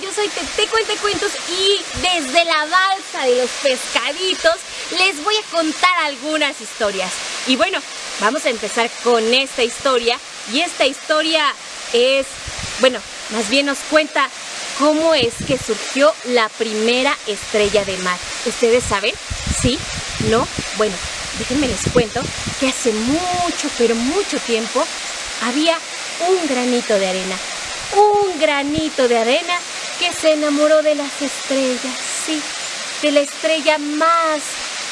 yo soy Tete Cuente Cuentos y desde la balsa de los pescaditos les voy a contar algunas historias. Y bueno, vamos a empezar con esta historia y esta historia es, bueno, más bien nos cuenta cómo es que surgió la primera estrella de mar. ¿Ustedes saben? ¿Sí? ¿No? Bueno, déjenme les cuento que hace mucho, pero mucho tiempo había un granito de arena. Un granito de arena que se enamoró de las estrellas, sí, de la estrella más,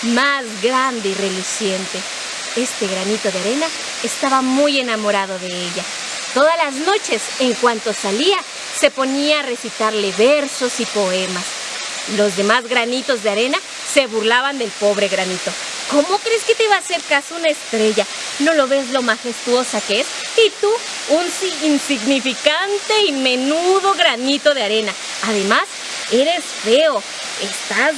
más grande y reluciente. Este granito de arena estaba muy enamorado de ella. Todas las noches, en cuanto salía, se ponía a recitarle versos y poemas. Los demás granitos de arena se burlaban del pobre granito. ¿Cómo crees que te va a hacer caso una estrella? ¿No lo ves lo majestuosa que es? Y tú, un insignificante y menudo granito de arena. Además, eres feo. Estás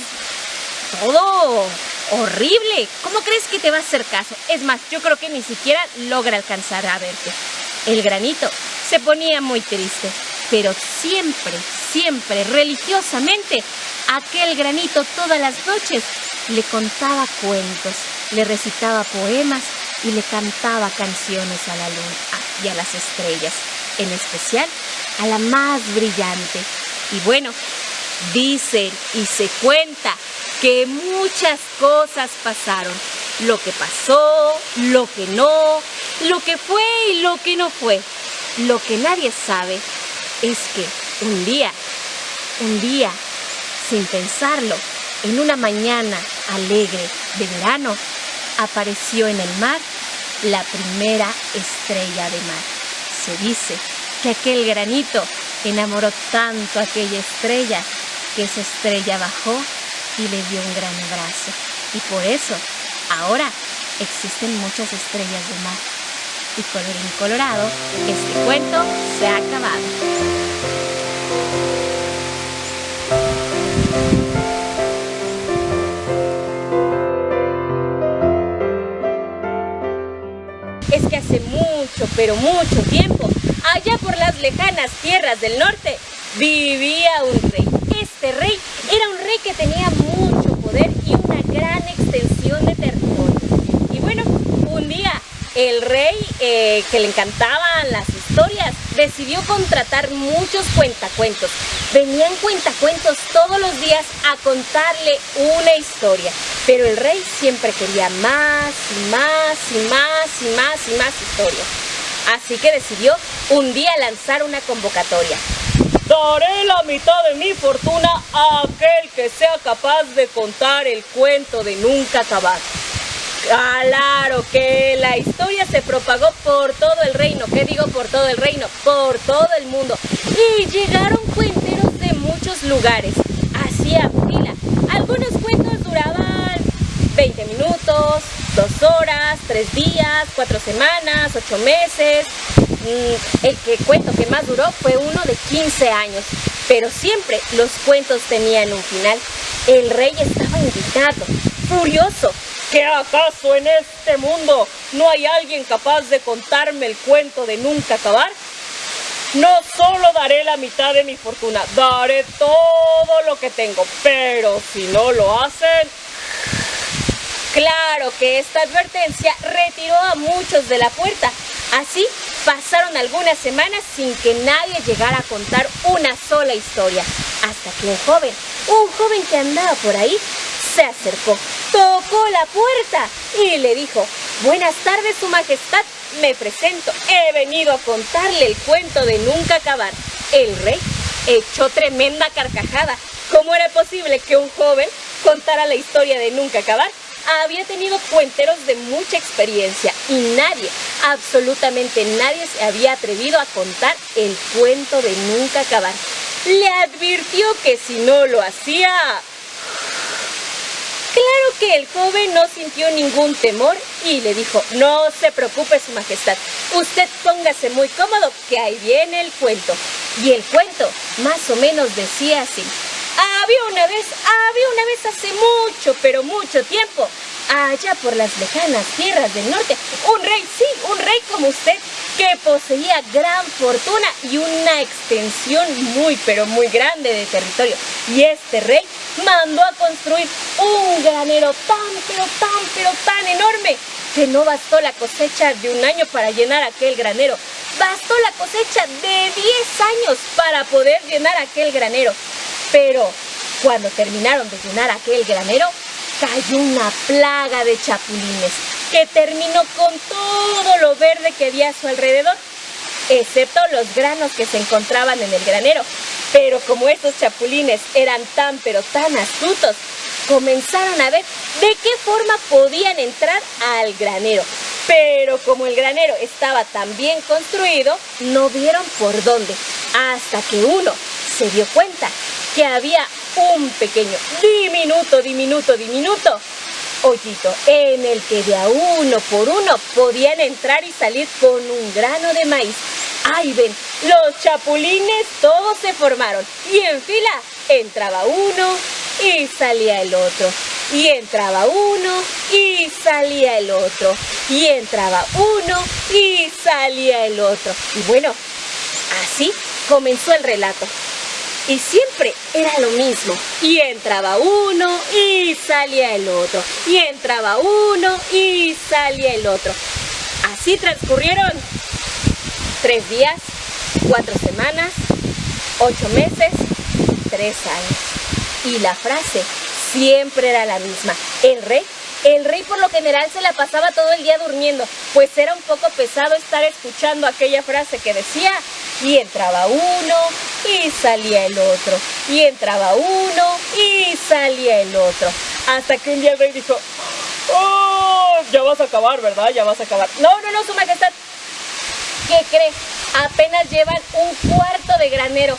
todo horrible. ¿Cómo crees que te va a hacer caso? Es más, yo creo que ni siquiera logra alcanzar a verte. El granito se ponía muy triste, pero siempre, siempre, religiosamente, aquel granito todas las noches le contaba cuentos, le recitaba poemas y le cantaba canciones a la luna y a las estrellas, en especial a la más brillante. Y bueno, dicen y se cuenta que muchas cosas pasaron. Lo que pasó, lo que no, lo que fue y lo que no fue. Lo que nadie sabe es que un día, un día, sin pensarlo, en una mañana alegre de verano, apareció en el mar la primera estrella de mar. Se dice que aquel granito enamoró tanto a aquella estrella que esa estrella bajó y le dio un gran abrazo. Y por eso ahora existen muchas estrellas de mar. Y colorín colorado, este cuento se ha acabado. Que hace mucho, pero mucho tiempo, allá por las lejanas tierras del norte, vivía un rey. Este rey era un rey que tenía mucho poder y una gran extensión de territorio. Y bueno, un día el rey, eh, que le encantaban las historias, decidió contratar muchos cuentacuentos. Venían cuentacuentos todos los días a contarle una historia. Pero el rey siempre quería más y más y más y más y más historias. Así que decidió un día lanzar una convocatoria. Daré la mitad de mi fortuna a aquel que sea capaz de contar el cuento de nunca acabar. Claro que la historia se propagó por todo el reino. ¿Qué digo por todo el reino? Por todo el mundo. Y llegaron cuenteros de muchos lugares. Hacía fila. Algunos cuentos duraban 20 minutos, 2 horas, 3 días, 4 semanas, 8 meses. Mm, el que cuento que más duró fue uno de 15 años. Pero siempre los cuentos tenían un final. El rey estaba indignado, furioso, ¿Que acaso en este mundo no hay alguien capaz de contarme el cuento de nunca acabar? No solo daré la mitad de mi fortuna, daré todo lo que tengo, pero si no lo hacen... Claro que esta advertencia retiró a muchos de la puerta. Así pasaron algunas semanas sin que nadie llegara a contar una sola historia. Hasta que un joven, un joven que andaba por ahí, se acercó, tocó la puerta y le dijo, Buenas tardes, su majestad, me presento, he venido a contarle el cuento de nunca acabar. El rey echó tremenda carcajada. ¿Cómo era posible que un joven contara la historia de nunca acabar? Había tenido cuenteros de mucha experiencia y nadie, absolutamente nadie se había atrevido a contar el cuento de nunca acabar. Le advirtió que si no lo hacía, Claro que el joven no sintió ningún temor y le dijo, no se preocupe su majestad, usted póngase muy cómodo que ahí viene el cuento. Y el cuento más o menos decía así, había una vez, había una vez hace mucho, pero mucho tiempo, allá por las lejanas tierras del norte, un rey, sí, un rey como usted, que poseía gran fortuna y una extensión muy, pero muy grande de territorio. Y este rey mandó a construir un granero tan, pero tan, pero tan enorme que no bastó la cosecha de un año para llenar aquel granero. Bastó la cosecha de 10 años para poder llenar aquel granero. Pero cuando terminaron de llenar aquel granero, cayó una plaga de chapulines que terminó con todo lo verde que había a su alrededor, excepto los granos que se encontraban en el granero. Pero como estos chapulines eran tan pero tan astutos, comenzaron a ver de qué forma podían entrar al granero. Pero como el granero estaba tan bien construido, no vieron por dónde, hasta que uno se dio cuenta que había un pequeño, diminuto, diminuto, diminuto hoyito en el que de a uno por uno podían entrar y salir con un grano de maíz. ¡Ay, ven! Los chapulines todos se formaron y en fila entraba uno y salía el otro. Y entraba uno y salía el otro. Y entraba uno y salía el otro. Y bueno, así comenzó el relato. Y siempre era lo mismo. Y entraba uno y salía el otro. Y entraba uno y salía el otro. Así transcurrieron tres días, cuatro semanas, ocho meses, tres años. Y la frase siempre era la misma. El rey el rey por lo general se la pasaba todo el día durmiendo, pues era un poco pesado estar escuchando aquella frase que decía, y entraba uno y salía el otro, y entraba uno y salía el otro. Hasta que un día el rey dijo, ¡Oh! Ya vas a acabar, ¿verdad? Ya vas a acabar. No, no, no, su majestad. ¿Qué cree? Apenas llevan un cuarto de granero.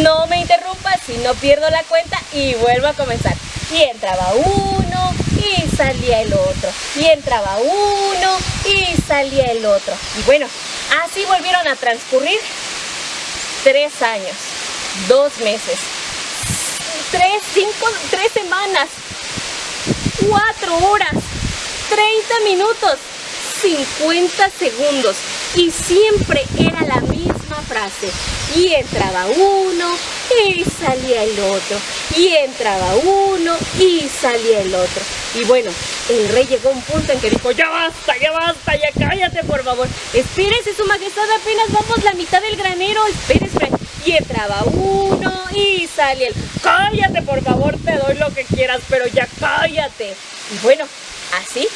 No me interrumpa si no pierdo la cuenta y vuelvo a comenzar. Y entraba uno y salía el otro. Y entraba uno y salía el otro. Y bueno, así volvieron a transcurrir tres años, dos meses, tres, cinco, tres semanas, cuatro horas, 30 minutos, 50 segundos. Y siempre era la misma frase. Y entraba uno y salía el otro. Y entraba uno y salía el otro. Y bueno, el rey llegó a un punto en que dijo, ya basta, ya basta, ya cállate por favor. Espérese su majestad, apenas vamos la mitad del granero, espérese. Y entraba uno y salía el, cállate por favor, te doy lo que quieras, pero ya cállate. Y bueno, así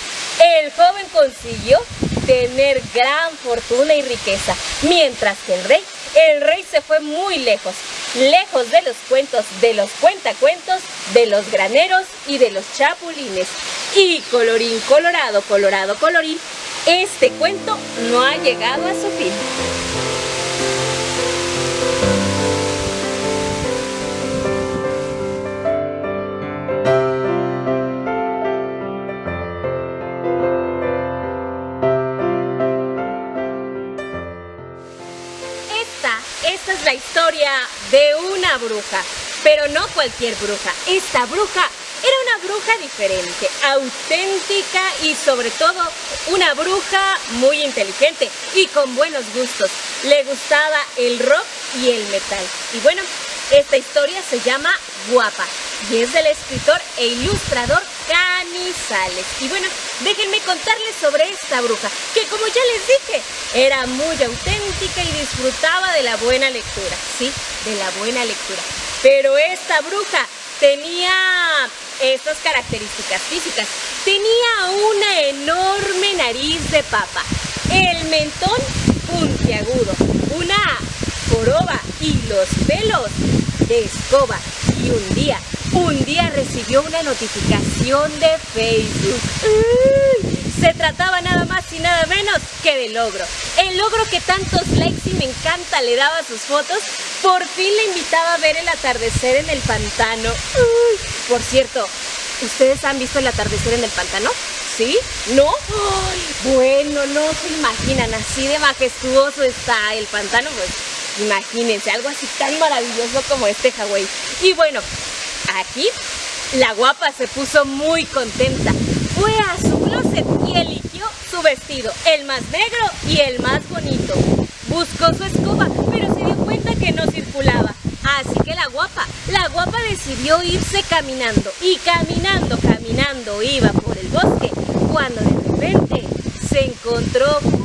el joven consiguió tener gran fortuna y riqueza, mientras que el rey, el rey se fue muy lejos, lejos de los cuentos, de los cuentacuentos, de los graneros y de los chapulines. Y colorín colorado, colorado colorín, este cuento no ha llegado a su fin. Historia de una bruja, pero no cualquier bruja. Esta bruja era una bruja diferente, auténtica y sobre todo una bruja muy inteligente y con buenos gustos. Le gustaba el rock y el metal. Y bueno, esta historia se llama Guapa y es del escritor e ilustrador Canizales. Y bueno, déjenme contarles sobre esta bruja, que como ya les dije, era muy auténtica y disfrutaba de la buena lectura, sí, de la buena lectura. Pero esta bruja tenía estas características físicas. Tenía una enorme nariz de papa, el mentón puntiagudo, una joroba y los pelos de escoba. Y un día, un día recibió una notificación de Facebook. Se trataba nada más y nada menos que de logro. El logro que tantos likes y me encanta le daba a sus fotos, por fin le invitaba a ver el atardecer en el pantano. por cierto, ¿ustedes han visto el atardecer en el pantano? ¿Sí? ¿No? bueno, no se imaginan, así de majestuoso está el pantano, pues Imagínense, algo así tan maravilloso como este Hawái. Y bueno, aquí la guapa se puso muy contenta fue a su closet y eligió su vestido, el más negro y el más bonito. Buscó su escoba, pero se dio cuenta que no circulaba. Así que la guapa, la guapa decidió irse caminando y caminando, caminando iba por el bosque cuando de repente se encontró con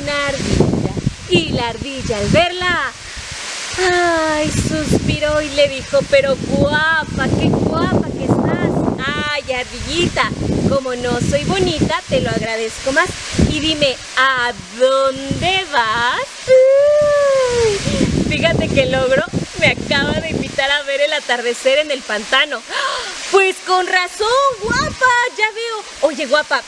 una ardilla y la ardilla al verla Ay, suspiró y le dijo, pero guapa, qué guapa que estás. Ay, ardillita, como no soy bonita, te lo agradezco más. Y dime, ¿a dónde vas? fíjate que logro me acaba de invitar a ver el atardecer en el pantano. Pues con razón, guapa, ya veo. Oye, guapa,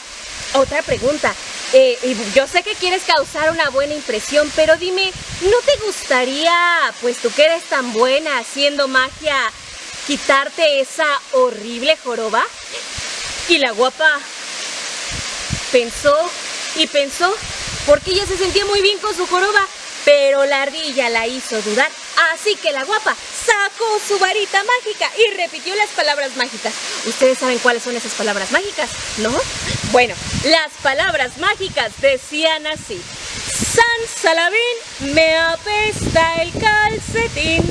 otra pregunta. Eh, yo sé que quieres causar una buena impresión, pero dime, ¿no te gustaría, pues tú que eres tan buena haciendo magia, quitarte esa horrible joroba? Y la guapa pensó y pensó, porque ella se sentía muy bien con su joroba, pero la ardilla la hizo dudar. Así que la guapa sacó su varita mágica y repitió las palabras mágicas. ¿Ustedes saben cuáles son esas palabras mágicas? ¿No? Bueno, las palabras mágicas decían así. San Salabín, me apesta el calcetín.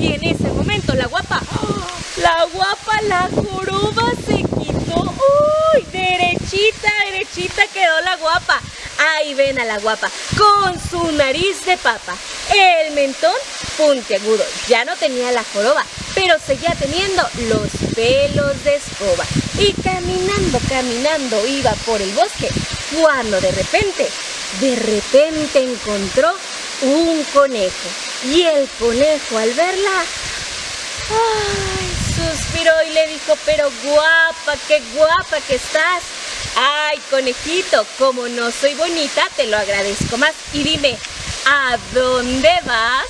Y en ese momento la guapa, la guapa, la joroba se quitó. ¡Uy! Derechita, derechita quedó la guapa. Ahí ven a la guapa, con su nariz de papa, el mentón puntiagudo. Ya no tenía la joroba, pero seguía teniendo los pelos de escoba. Y caminando, caminando iba por el bosque, cuando de repente, de repente encontró un conejo. Y el conejo al verla, suspiró y le dijo, pero guapa, qué guapa que estás. Ay, conejito, como no soy bonita, te lo agradezco más. Y dime, ¿a dónde vas?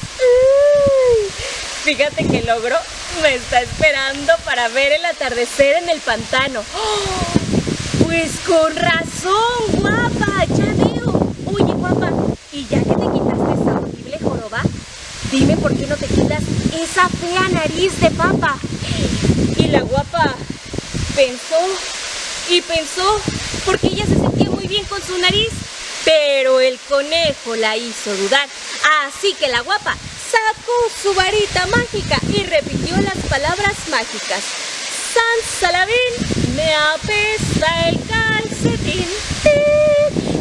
fíjate que logro me está esperando para ver el atardecer en el pantano. Pues con razón, guapa, ya veo. Oye, guapa, y ya que te quitaste esa horrible joroba, dime por qué no te quitas esa fea nariz de papa. Y la guapa pensó y pensó porque ella se sentía muy bien con su nariz, pero el conejo la hizo dudar. Así que la guapa sacó su varita mágica y repitió las palabras mágicas. San Salabín, me apesta el calcetín.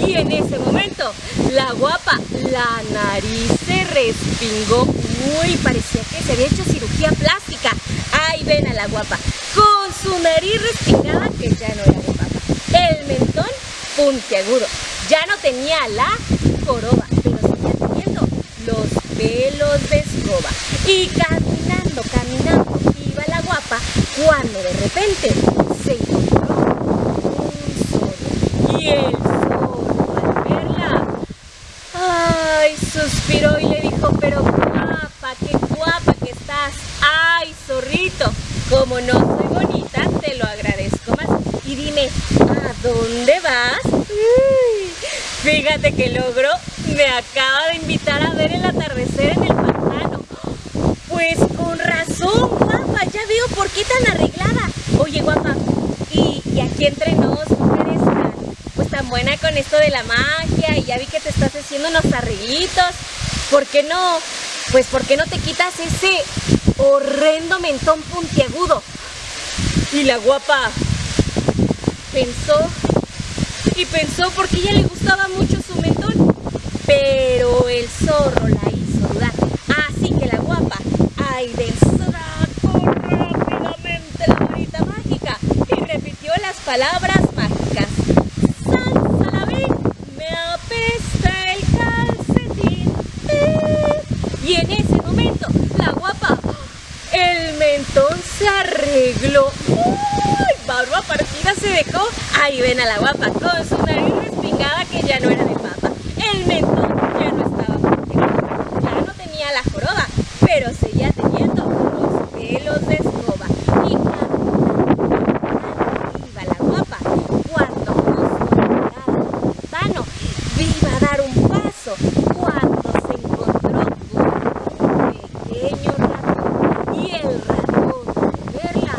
Y en ese momento, la guapa, la nariz se respingó. Uy, parecía que se había hecho cirugía plástica. Ahí ven a la guapa, con su nariz respingada que ya no era de papa. El mentón puntiagudo. Ya no tenía la joroba, pero seguía teniendo los pelos de escoba. Y caminando, caminando, iba la guapa cuando de repente se encontró un sol. Y el sol, al verla, ay, suspiró y le dijo, pero guapa, qué guapa que estás. Ay, zorrito, como no soy bonita, te lo agradezco más. Y dime, ¿a dónde vas? fíjate que logro me acaba de invitar a ver el atardecer en el pantano. Pues con razón, guapa, ya veo por qué tan arreglada. Oye, guapa, y, aquí entre nos, ¿cómo eres tan, pues tan buena con esto de la magia? Y ya vi que te estás haciendo unos arreglitos. ¿Por qué no? Pues ¿por qué no te quitas ese horrendo mentón puntiagudo? Y la guapa pensó y pensó porque ella le gustaba mucho pero el zorro la hizo dudar. Así que la guapa, ay del sacó rápidamente la varita mágica y repitió las palabras mágicas. San Salabín, me apesta el calcetín. Y en ese momento, la guapa, el mentón se arregló barba partida se dejó. Ahí ven a la guapa con su nariz respingada que ya no era de. El mentón ya no estaba ya no tenía la joroba, pero seguía teniendo los pelos de escoba. Y iba la guapa cuando justo vano iba a dar un paso cuando se encontró con un pequeño ratón y el ratón al verla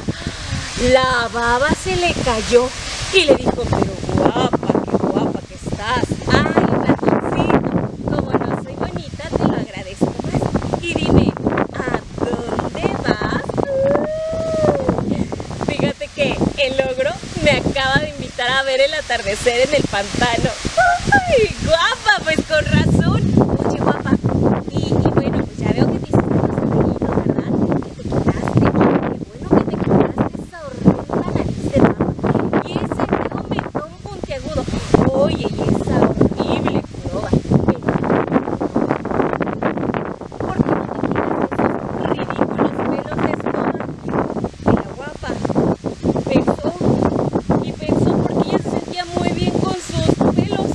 la baba se le cayó y le dijo, pero guapa, qué guapa que estás. Ay, ratoncito, como no soy bonita, te lo agradezco más. Y dime, ¿a dónde vas? Fíjate que el ogro me acaba de invitar a ver el atardecer en el pantano. ¡Ay, guapa! Pues con razón. Oye, guapa, y, y bueno, pues ya veo que te hiciste unos amiguitos, ¿verdad? Que te quitaste. Qué bueno que te quitaste esa horrenda nariz de baba. Y ese feo mentón puntiagudo. Oye, y esa horrible joroba. ¿Por qué no te quitas esos ridículos pelos de escoba? Y la guapa pensó y pensó porque ella se sentía muy bien con sus pelos.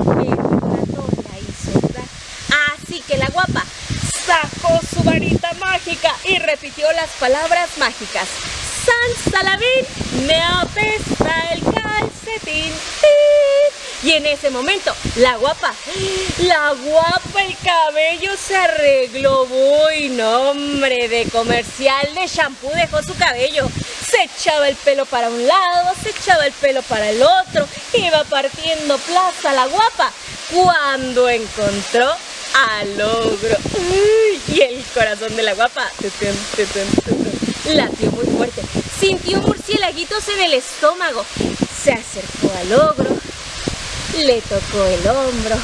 Pero el ratón la hizo dudar. Así que la guapa sacó su varita mágica y repitió las palabras mágicas. San Salabín, me apesta el calcetín. Y en ese momento, la guapa, la guapa, el cabello se arregló. Uy, nombre de comercial de shampoo dejó su cabello. Se echaba el pelo para un lado, se echaba el pelo para el otro. Iba partiendo plaza la guapa cuando encontró al ogro. Y el corazón de la guapa latió muy fuerte. Sintió murciélaguitos en el estómago. Se acercó al ogro, le tocó el hombro.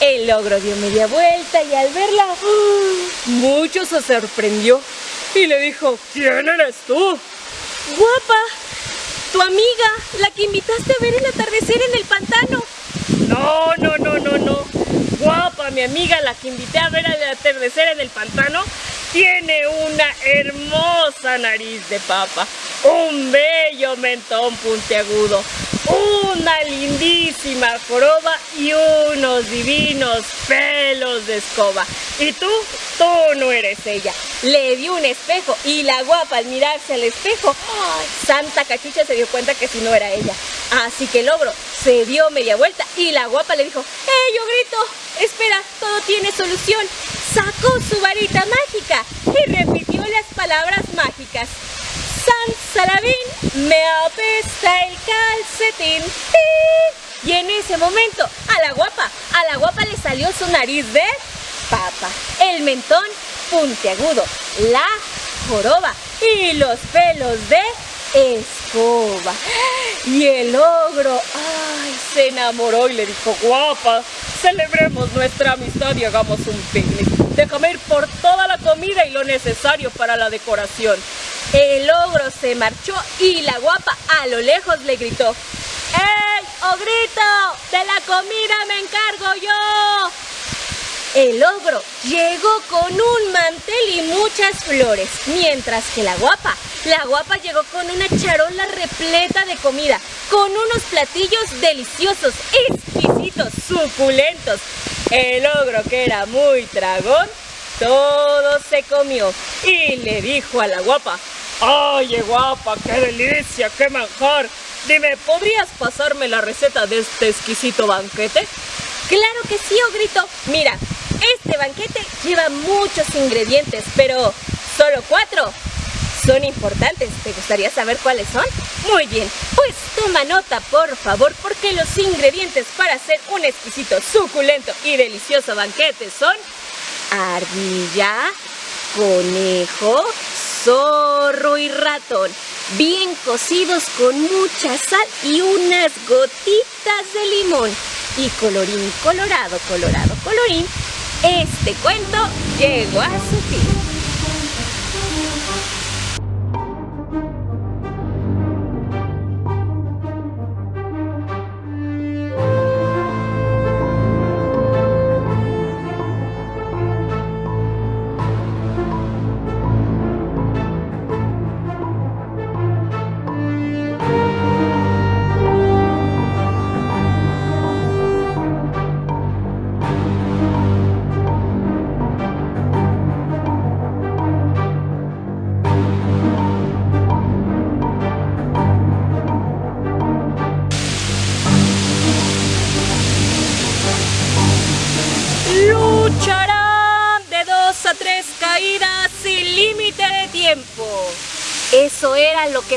El ogro dio media vuelta y al verla, ¡uh! mucho se sorprendió y le dijo, ¿quién eres tú? Guapa, tu amiga, la que invitaste a ver el atardecer en el pantano. No, no, no, no, no. Guapa, mi amiga, la que invité a ver el atardecer en el pantano, tiene una hermosa nariz de papa, un bello mentón puntiagudo, una lindísima joroba y unos divinos pelos de escoba. Y tú, tú no eres ella. Le dio un espejo y la guapa al mirarse al espejo. Santa Cachucha se dio cuenta que si no era ella. Así que el ogro se dio media vuelta y la guapa le dijo, ¡Ey, ogrito! Espera, todo tiene solución. Sacó su varita mágica y repitió las palabras mágicas. Salabín, me apesta el calcetín. Y en ese momento, a la guapa, a la guapa le salió su nariz de papa, el mentón puntiagudo, la joroba y los pelos de escoba. Y el ogro, ay, se enamoró y le dijo, guapa, celebremos nuestra amistad y hagamos un picnic. Déjame ir por toda la comida y lo necesario para la decoración. El ogro se marchó y la guapa a lo lejos le gritó, ¡Ey, ogrito! De la comida me encargo yo. El ogro llegó con un mantel y muchas flores, mientras que la guapa, la guapa llegó con una charola repleta de comida, con unos platillos deliciosos, exquisitos, suculentos. El ogro, que era muy tragón, todo se comió y le dijo a la guapa, ¡Oye guapa, qué delicia, qué manjar! Dime, ¿podrías pasarme la receta de este exquisito banquete? Claro que sí, Ogrito. Mira, este banquete lleva muchos ingredientes, pero solo cuatro son importantes. ¿Te gustaría saber cuáles son? Muy bien, pues toma nota, por favor, porque los ingredientes para hacer un exquisito, suculento y delicioso banquete son ardilla, conejo, zorro y ratón, bien cocidos con mucha sal y unas gotitas de limón. Y colorín colorado, colorado, colorín, este cuento llegó a su fin.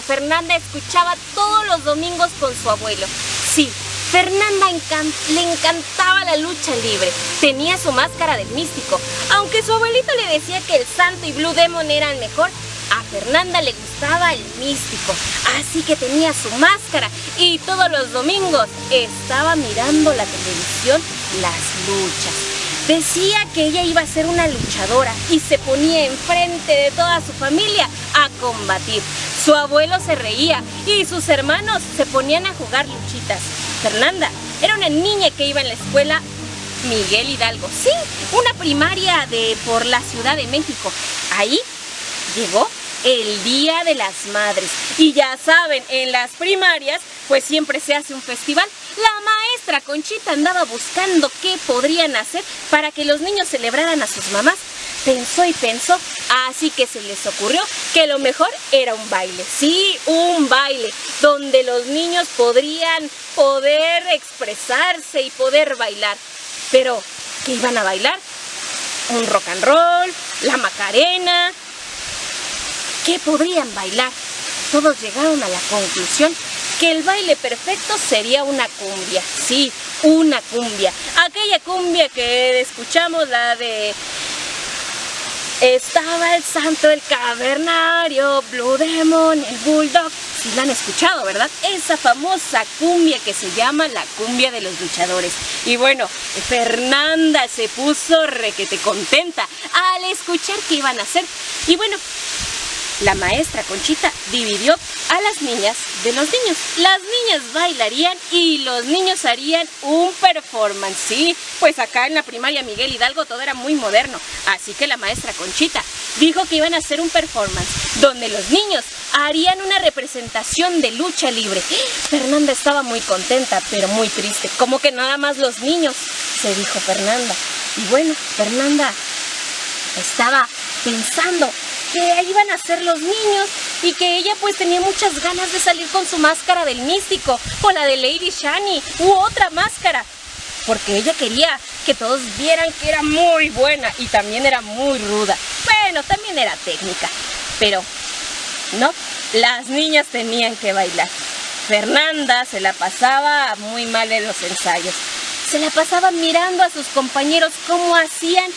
Fernanda escuchaba todos los domingos con su abuelo. Sí, Fernanda le encantaba la lucha libre. Tenía su máscara del místico. Aunque su abuelito le decía que el santo y Blue Demon eran mejor, a Fernanda le gustaba el místico. Así que tenía su máscara y todos los domingos estaba mirando la televisión las luchas. Decía que ella iba a ser una luchadora y se ponía enfrente de toda su familia a combatir. Su abuelo se reía y sus hermanos se ponían a jugar luchitas. Fernanda era una niña que iba en la escuela Miguel Hidalgo. Sí, una primaria de por la Ciudad de México. Ahí llegó el Día de las Madres. Y ya saben, en las primarias pues siempre se hace un festival. La maestra Conchita andaba buscando qué podrían hacer para que los niños celebraran a sus mamás. Pensó y pensó, así que se les ocurrió que lo mejor era un baile. Sí, un baile, donde los niños podrían poder expresarse y poder bailar. Pero, ¿qué iban a bailar? Un rock and roll, la macarena, ¿Qué podrían bailar? Todos llegaron a la conclusión que el baile perfecto sería una cumbia. Sí, una cumbia. Aquella cumbia que escuchamos, la de... Estaba el santo, el cavernario, Blue Demon, el Bulldog. Si la han escuchado, ¿verdad? Esa famosa cumbia que se llama la cumbia de los luchadores. Y bueno, Fernanda se puso requete contenta al escuchar qué iban a hacer. Y bueno, la maestra Conchita dividió a las niñas de los niños. Las niñas bailarían y los niños harían un performance. Sí, pues acá en la primaria Miguel Hidalgo todo era muy moderno. Así que la maestra Conchita dijo que iban a hacer un performance donde los niños harían una representación de lucha libre. Fernanda estaba muy contenta, pero muy triste. Como que nada más los niños, se dijo Fernanda. Y bueno, Fernanda estaba pensando que iban a ser los niños y que ella pues tenía muchas ganas de salir con su máscara del místico o la de Lady Shani u otra máscara porque ella quería que todos vieran que era muy buena y también era muy ruda. Bueno, también era técnica, pero no, las niñas tenían que bailar. Fernanda se la pasaba muy mal en los ensayos. Se la pasaba mirando a sus compañeros cómo hacían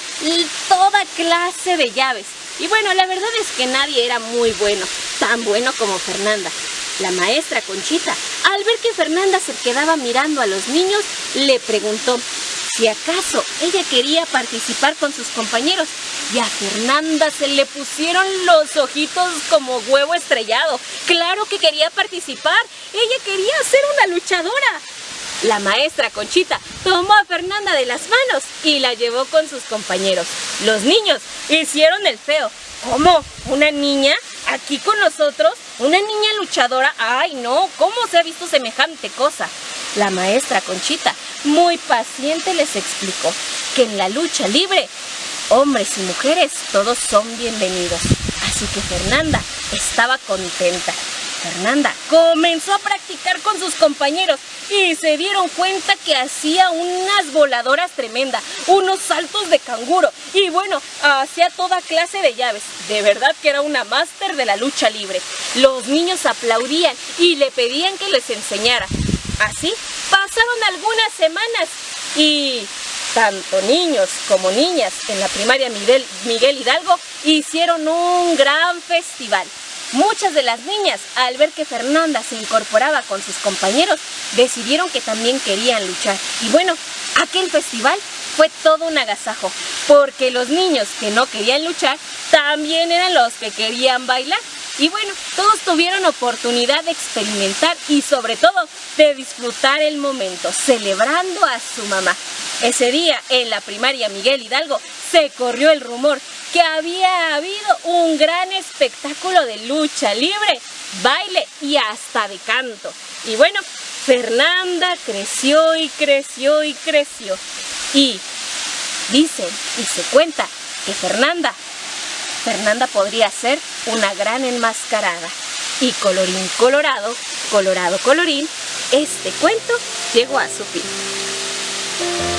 toda clase de llaves. Y bueno, la verdad es que nadie era muy bueno, tan bueno como Fernanda. La maestra Conchita, al ver que Fernanda se quedaba mirando a los niños, le preguntó si acaso ella quería participar con sus compañeros. Y a Fernanda se le pusieron los ojitos como huevo estrellado. Claro que quería participar. Ella quería ser una luchadora. La maestra Conchita tomó a Fernanda de las manos y la llevó con sus compañeros. Los niños hicieron el feo. ¿Cómo? ¿Una niña? ¿Aquí con nosotros? ¿Una niña luchadora? ¡Ay, no! ¿Cómo se ha visto semejante cosa? La maestra Conchita, muy paciente, les explicó que en la lucha libre, hombres y mujeres, todos son bienvenidos. Así que Fernanda estaba contenta. Fernanda comenzó a practicar con sus compañeros y se dieron cuenta que hacía unas voladoras tremendas, unos saltos de canguro y bueno, hacía toda clase de llaves. De verdad que era una máster de la lucha libre. Los niños aplaudían y le pedían que les enseñara. Así pasaron algunas semanas y tanto niños como niñas en la primaria Miguel, Miguel Hidalgo hicieron un gran festival. Muchas de las niñas, al ver que Fernanda se incorporaba con sus compañeros, decidieron que también querían luchar. Y bueno, aquel festival fue todo un agasajo, porque los niños que no querían luchar también eran los que querían bailar. Y bueno, todos tuvieron oportunidad de experimentar y sobre todo de disfrutar el momento, celebrando a su mamá. Ese día, en la primaria Miguel Hidalgo, se corrió el rumor que había habido un gran espectáculo de lucha libre, baile y hasta de canto. Y bueno, Fernanda creció y creció y creció. Y dicen y se cuenta que Fernanda, Fernanda podría ser una gran enmascarada. Y colorín colorado, colorado colorín, este cuento llegó a su fin.